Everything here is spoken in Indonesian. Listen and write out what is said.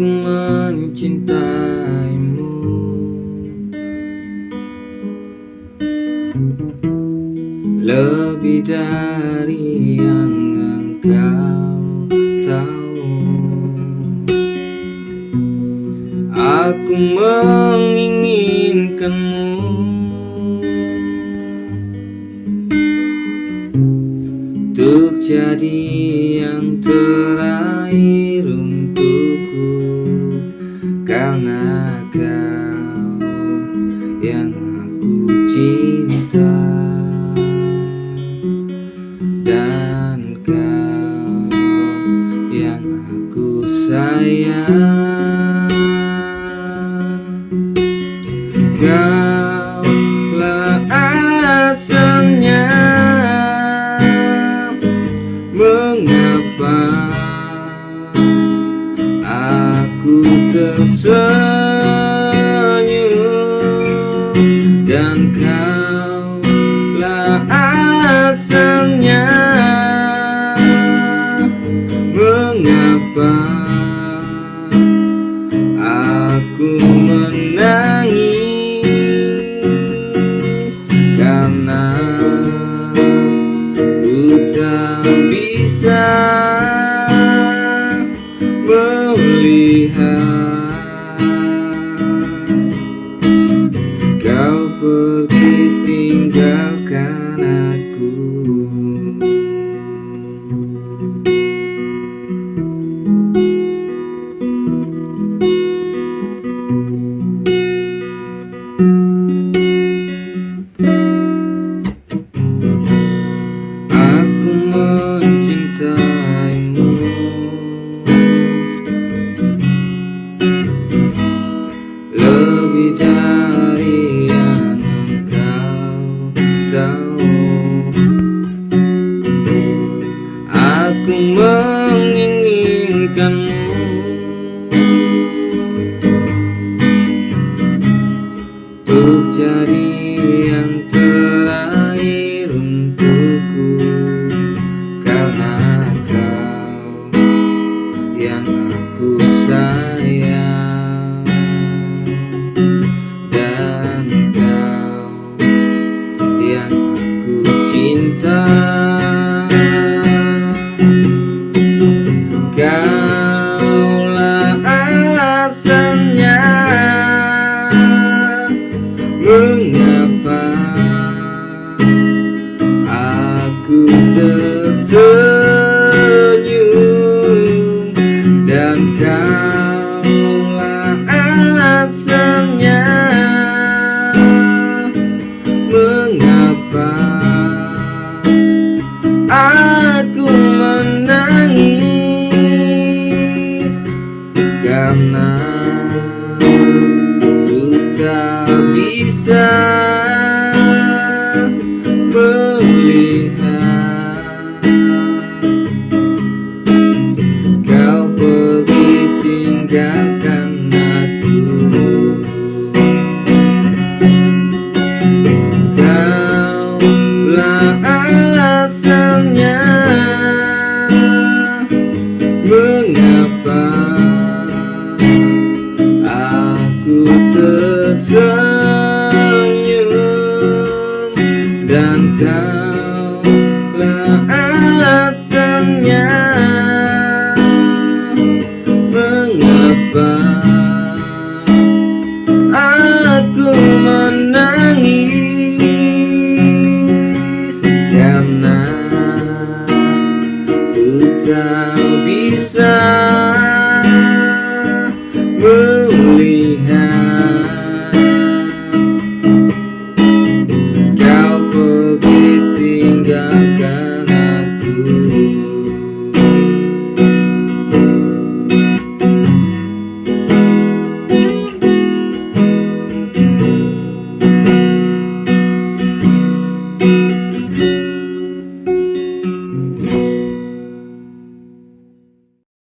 ku mencintaimu Lebih dari yang engkau tahu. Aku menginginkanmu. Untuk jadi Engkaulah alasannya. Mengapa aku tersenyum pergi tinggalkan aku. Aku mencintaimu. Lebih dari Kaulah alasannya Mengapa Itulah alasannya. Mengapa Aku tersesat melihat Kau pergi tinggalkan aku.